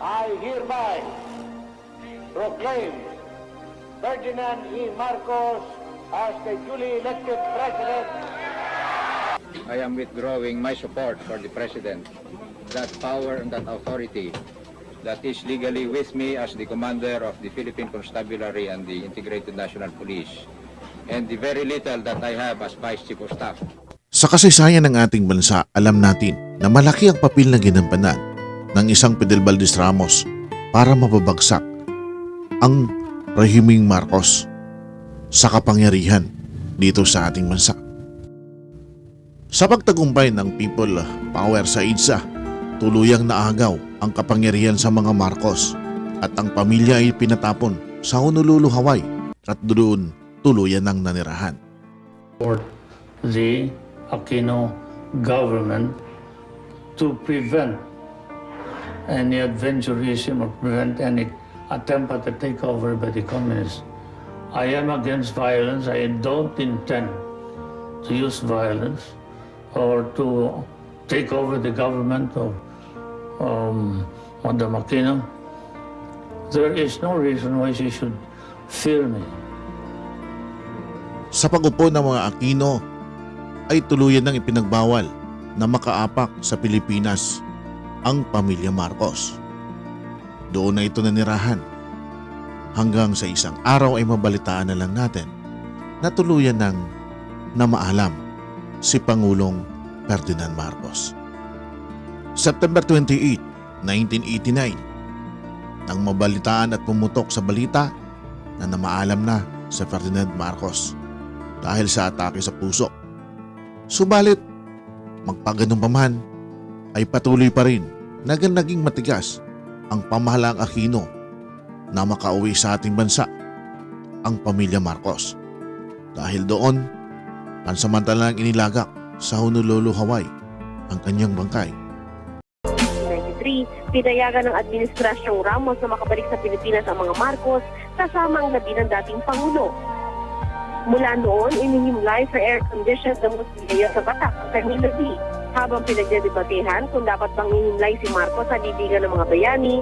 I hereby proclaim Ferdinand E. Marcos as the duly elected president I am withdrawing my support for the President. That power and that authority that is legally with me as the commander of the Philippine Constabulary and the Integrated National Police. And the very little that I have as Vice Chief of Staff. Sa kasaysayan ng ating bansa, alam natin na malaki ang papel na ginampanan ng isang Fidel Valdez Ramos para mapabagsak ang rehimeng Marcos sa kapangyarihan dito sa ating bansa. Sa pagtagumpay ng people power sa IDSA, tuluyang naagaw ang kapangyarihan sa mga Marcos at ang pamilya ay pinatapon sa Honolulu, Hawaii at doon tuluyan ng nanirahan. for the Aquino government to prevent any adventurism or prevent any attempt at a takeover by the communists. I am against violence. I don't intend to use violence or to take over the government of um, Madam Aquino. There is no reason why she should fear me. Sa pagupo ng mga Aquino ay tuluyan ng ipinagbawal na makaapak sa Pilipinas ang pamilya Marcos. Doon na ito nanirahan. Hanggang sa isang araw ay mabalitaan na lang natin na tuluyan ng namaalam si Pangulong Ferdinand Marcos. September 28, 1989, nang mabalitaan at pumutok sa balita na namaalam na si Ferdinand Marcos dahil sa atake sa puso. Subalit, magpaganong pa man, ay patuloy pa rin na naging matigas ang pamahalaang Aquino na makauwi sa ating bansa, ang pamilya Marcos. Dahil doon, pansamantalang inilagak sa Honolulu, Hawaii ang kanyang bangkay 1993, pinayagan ng Administrasyong Ramos na makabalik sa Pilipinas ang mga Marcos kasama ang labi ng dating Pangulo. Mula noon, inihimlay sa air conditions ng Musliya sa Batak ang kanyang labi. Habang pinagdedebatehan kung dapat bang ihimlay si Marcos sa libigan ng mga bayani,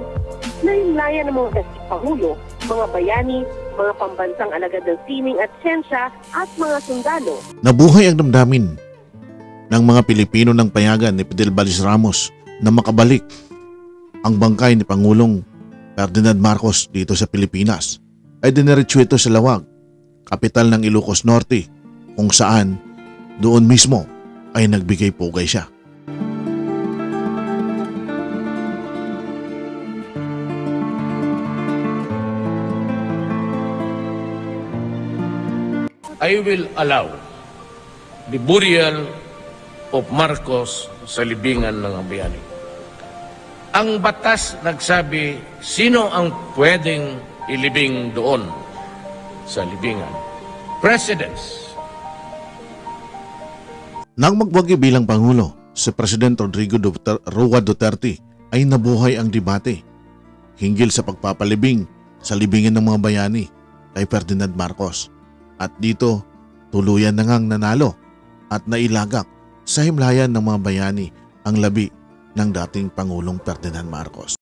nahimlayan ng mga dating Pangulo, mga bayani, mga pambansang alagad ng sining at siyensya at mga sundalo. Nabuhay ang damdamin ng mga Pilipino ng payagan ni Fidel Valdez Ramos na makabalik ang bangkay ni Pangulong Ferdinand Marcos dito sa Pilipinas ay diniretso ito sa Lawag, kapital ng Ilocos Norte kung saan doon mismo ay nagbigay pugay siya. I will allow the burial of Marcos sa libingan ng bayani. Ang batas nagsabi sino ang pwedeng ilibing doon sa libingan. Presidents. Nang magwagi bilang Pangulo, si President Rodrigo Duter- Duterte ay nabuhay ang debate hinggil sa pagpapalibing sa libingan ng mga bayani kay Ferdinand Marcos. At dito, tuluyan na ngang nanalo at nailagak sa himlayan ng mga bayani ang labi ng dating Pangulong Ferdinand Marcos.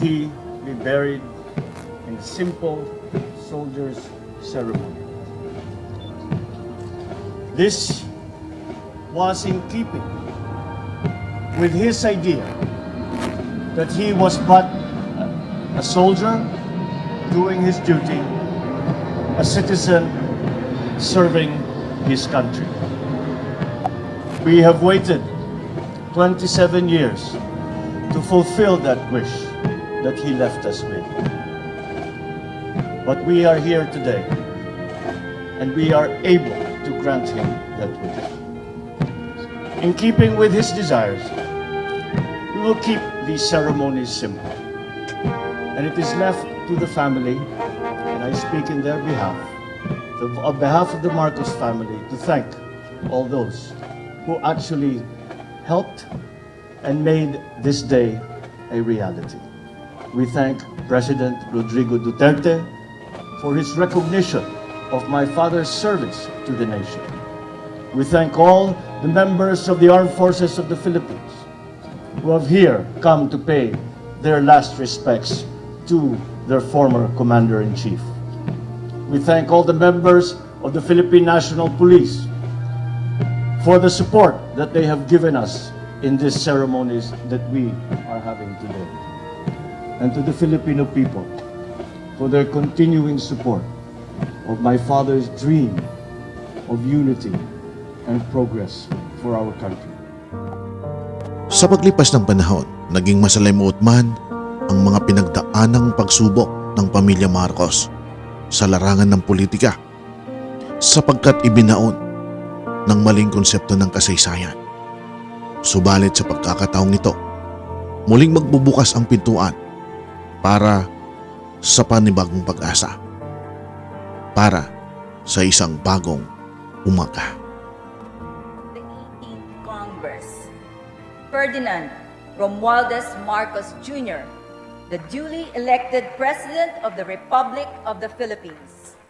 He be buried in simple soldier's ceremony. This was in keeping with his idea that he was but a soldier doing his duty, a citizen serving his country. We have waited 27 years to fulfill that wish that he left us with. But we are here today, and we are able to grant him that wish. In keeping with his desires, we will keep these ceremonies simple. And it is left to the family, and I speak in their behalf, the- on behalf of the Marcos family, to thank all those who actually helped and made this day a reality. We thank President Rodrigo Duterte for his recognition of my father's service to the nation. We thank all the members of the Armed Forces of the Philippines who have here come to pay their last respects to their former Commander-in-Chief. We thank all the members of the Philippine National Police for the support that they have given us in these ceremonies that we are having today. And to the Filipino people for their continuing support of my father's dream of unity and progress for our country. Sa paglipas ng panahon, naging masalimuot man ang mga pinagdaanang pagsubok ng pamilya Marcos sa larangan ng politika sapagkat ibinaon ng maling konsepto ng kasaysayan. Subalit sa pagkakataong ito, muling magbubukas ang pintuan para sa panibagong pag-asa. Para sa isang bagong umaga. the 18th Congress, Ferdinand Romualdez Marcos Jr., the duly elected President of the Republic of the Philippines.